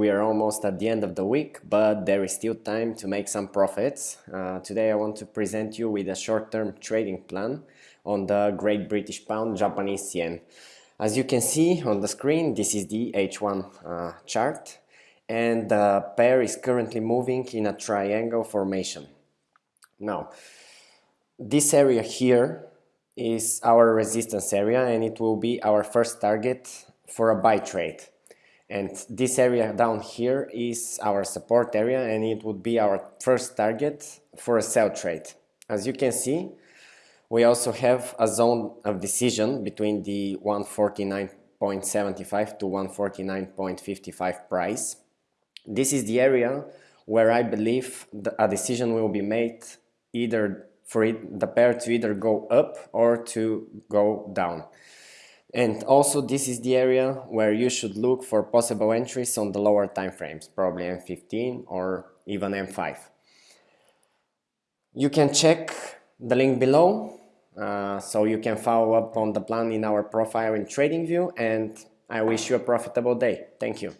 We are almost at the end of the week, but there is still time to make some profits. Uh, today I want to present you with a short-term trading plan on the Great British Pound Japanese Yen. As you can see on the screen, this is the H1 uh, chart and the pair is currently moving in a triangle formation. Now, this area here is our resistance area and it will be our first target for a buy trade. And this area down here is our support area and it would be our first target for a sell trade. As you can see, we also have a zone of decision between the 149.75 to 149.55 price. This is the area where I believe a decision will be made either for it, the pair to either go up or to go down. And also this is the area where you should look for possible entries on the lower time frames, probably M15 or even M5. You can check the link below uh, so you can follow up on the plan in our profile in TradingView and I wish you a profitable day. Thank you.